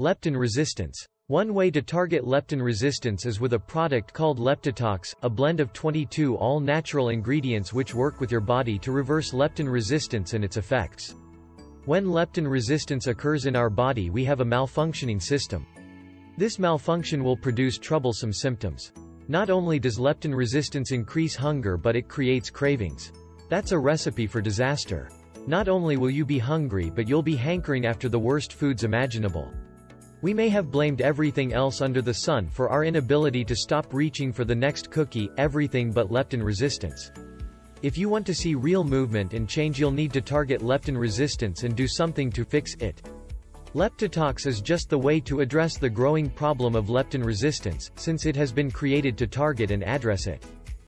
Leptin resistance. One way to target leptin resistance is with a product called Leptitox, a blend of 22 all-natural ingredients which work with your body to reverse leptin resistance and its effects. When leptin resistance occurs in our body we have a malfunctioning system. This malfunction will produce troublesome symptoms. Not only does leptin resistance increase hunger but it creates cravings. That's a recipe for disaster. Not only will you be hungry but you'll be hankering after the worst foods imaginable. We may have blamed everything else under the sun for our inability to stop reaching for the next cookie, everything but leptin resistance. If you want to see real movement and change you'll need to target leptin resistance and do something to fix it. Leptitox is just the way to address the growing problem of leptin resistance, since it has been created to target and address it.